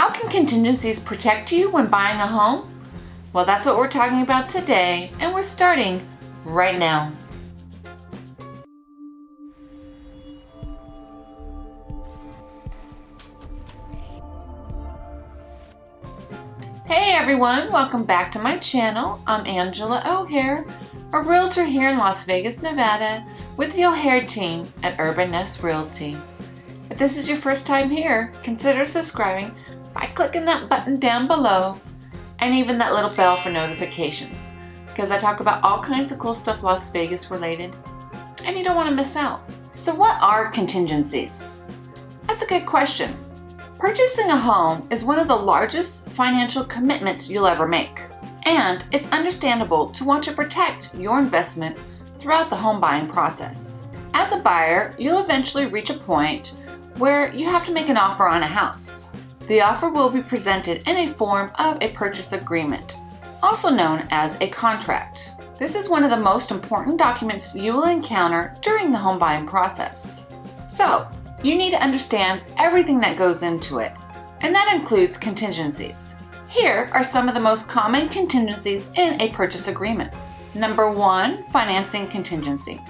How can contingencies protect you when buying a home? Well, that's what we're talking about today, and we're starting right now. Hey everyone, welcome back to my channel. I'm Angela O'Hare, a realtor here in Las Vegas, Nevada with the O'Hare team at Urban Nest Realty. If this is your first time here, consider subscribing by clicking that button down below and even that little bell for notifications because I talk about all kinds of cool stuff Las Vegas related and you don't want to miss out. So what are contingencies? That's a good question. Purchasing a home is one of the largest financial commitments you'll ever make. And it's understandable to want to protect your investment throughout the home buying process. As a buyer, you'll eventually reach a point where you have to make an offer on a house. The offer will be presented in a form of a purchase agreement, also known as a contract. This is one of the most important documents you will encounter during the home buying process. So, you need to understand everything that goes into it, and that includes contingencies. Here are some of the most common contingencies in a purchase agreement. Number one, financing contingency.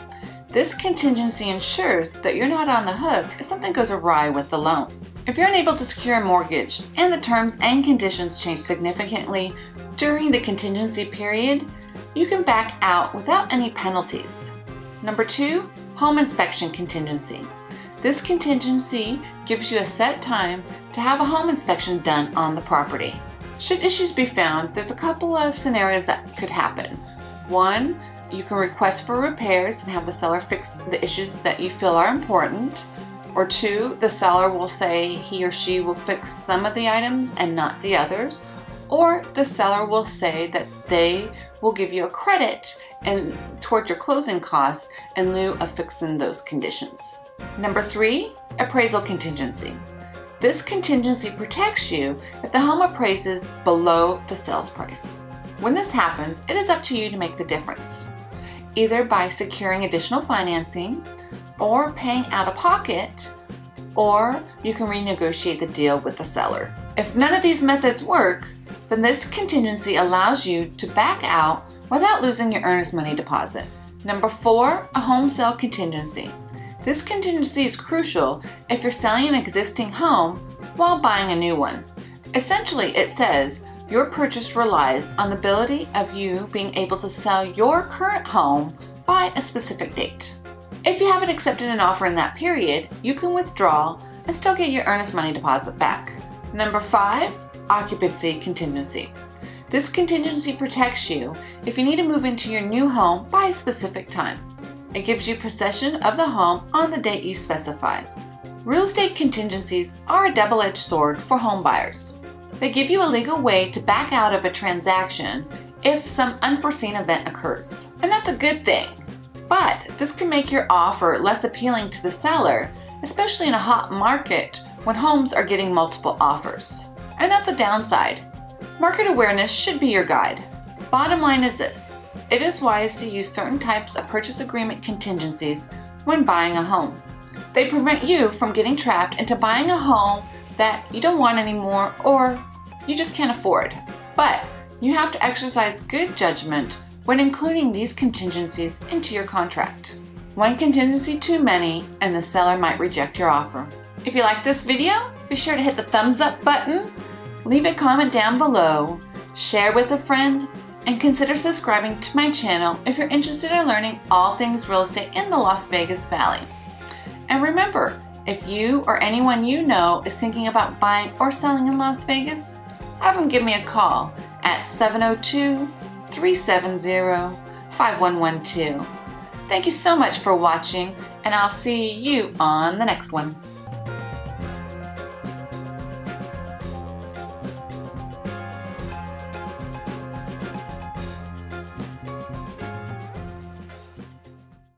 This contingency ensures that you're not on the hook if something goes awry with the loan. If you're unable to secure a mortgage and the terms and conditions change significantly during the contingency period, you can back out without any penalties. Number two, home inspection contingency. This contingency gives you a set time to have a home inspection done on the property. Should issues be found, there's a couple of scenarios that could happen. One, you can request for repairs and have the seller fix the issues that you feel are important. Or two, the seller will say he or she will fix some of the items and not the others. Or the seller will say that they will give you a credit and towards your closing costs in lieu of fixing those conditions. Number three, appraisal contingency. This contingency protects you if the home appraises below the sales price. When this happens, it is up to you to make the difference, either by securing additional financing, or paying out of pocket, or you can renegotiate the deal with the seller. If none of these methods work, then this contingency allows you to back out without losing your earnest money deposit. Number four, a home sale contingency. This contingency is crucial if you're selling an existing home while buying a new one. Essentially, it says your purchase relies on the ability of you being able to sell your current home by a specific date. If you haven't accepted an offer in that period, you can withdraw and still get your earnest money deposit back. Number five, occupancy contingency. This contingency protects you if you need to move into your new home by a specific time. It gives you possession of the home on the date you specify. Real estate contingencies are a double-edged sword for home buyers. They give you a legal way to back out of a transaction if some unforeseen event occurs. And that's a good thing. But this can make your offer less appealing to the seller, especially in a hot market when homes are getting multiple offers. And that's a downside. Market awareness should be your guide. Bottom line is this, it is wise to use certain types of purchase agreement contingencies when buying a home. They prevent you from getting trapped into buying a home that you don't want anymore or you just can't afford. But you have to exercise good judgment when including these contingencies into your contract. One contingency too many and the seller might reject your offer. If you like this video, be sure to hit the thumbs up button, leave a comment down below, share with a friend, and consider subscribing to my channel if you're interested in learning all things real estate in the Las Vegas Valley. And remember, if you or anyone you know is thinking about buying or selling in Las Vegas, have them give me a call at 702 370-5112. Thank you so much for watching, and I'll see you on the next one.